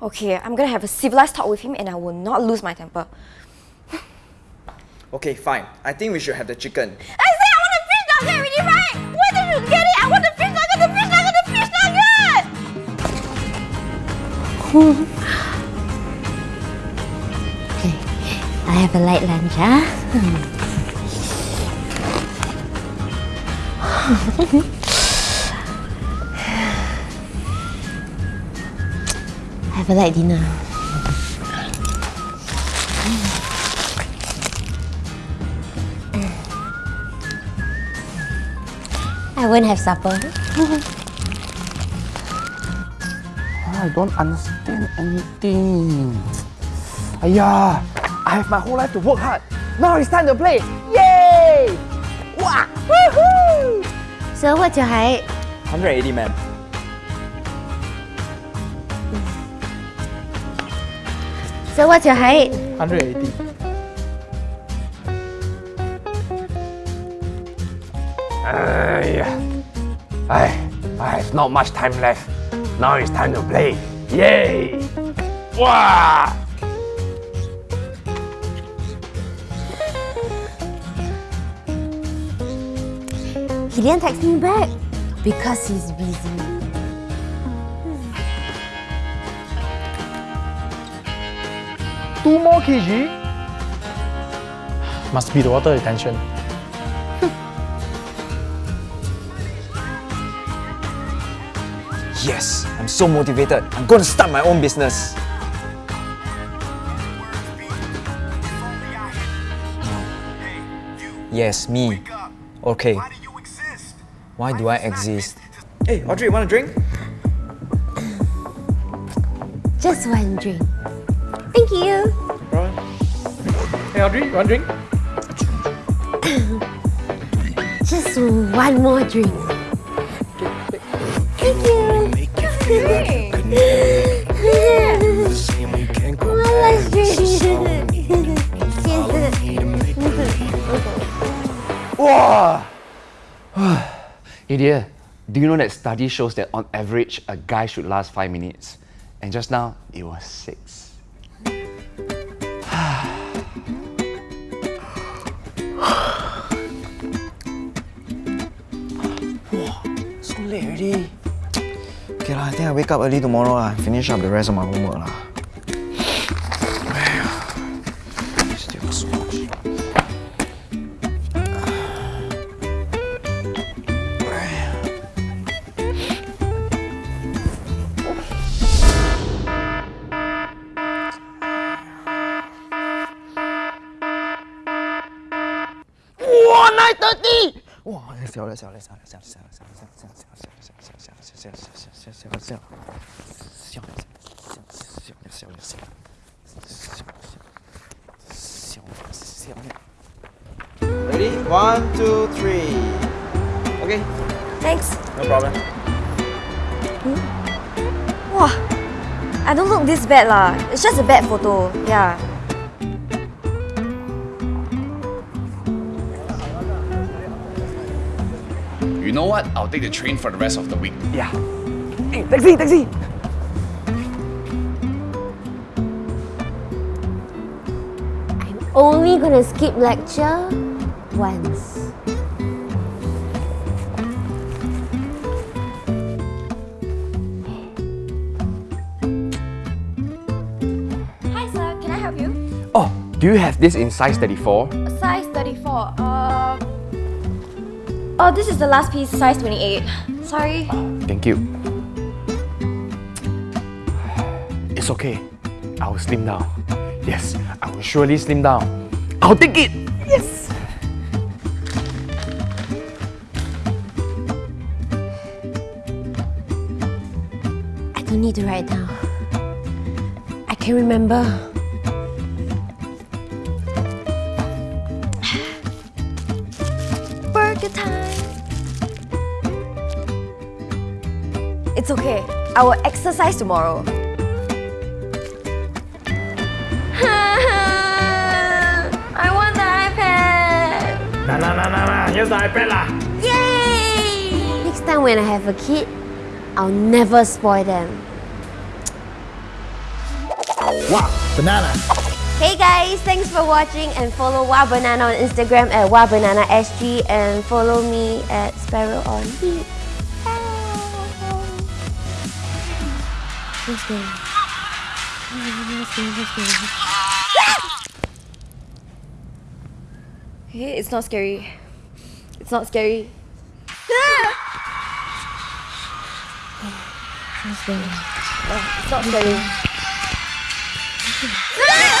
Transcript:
Okay, I'm gonna have a civilized talk with him and I will not lose my temper. okay, fine. I think we should have the chicken. I say I want a fish nugget already, right? Where did you get it? I want the fish nugget, the fish nugget, the fish nugget! okay, I have a light lunch, huh? have a light dinner. Mm. I won't have supper. I don't understand anything. Ayah, I have my whole life to work hard. Now it's time to play. Yay! Wow! Woohoo! So what's your height? 180, ma'am. So what's your height? 180. Uh, yeah. I, I have not much time left. Now it's time to play. Yay! Wow! He didn't text me back because he's busy. Two more kg? Must be the water retention. yes, I'm so motivated. I'm going to start my own business. Yes, me. Okay. Why do I exist? Hey, Audrey, want a drink? Just one drink. Thank you. Hey Audrey, one drink? Just one more drink. Thank you. Hey. one last drink. wow! Idia, do you know that study shows that on average, a guy should last 5 minutes? And just now, it was 6. wow, so late already. Okay lah, I think I wake up early tomorrow lah, finish up the rest of my homework lah. se olha, se olha, se olha, se olha, se olha, se olha, se olha, se olha, se olha, se olha, se You know what? I'll take the train for the rest of the week. Yeah. Hey, taxi, taxi! I'm only gonna skip lecture once. Oh, do you have this in size 34? Size 34, uh... Oh, this is the last piece, size 28. Sorry. Thank you. It's okay. I will slim down. Yes, I will surely slim down. I'll take it! Yes! I don't need to write down. I can remember. It's okay. I will exercise tomorrow. I want the iPad! Nah, nah, nah, nah, nah. Here's the iPad lah! Yay! Next time when I have a kid, I'll never spoil them. Wow! Banana! Hey guys, thanks for watching and follow Wah Banana on Instagram at WahBananaSG and follow me at Sparrow on Heat. Let's go. Let's go, let's go. Hey, it's not scary. It's not scary. Let's go. Oh, it's not scary. Ah!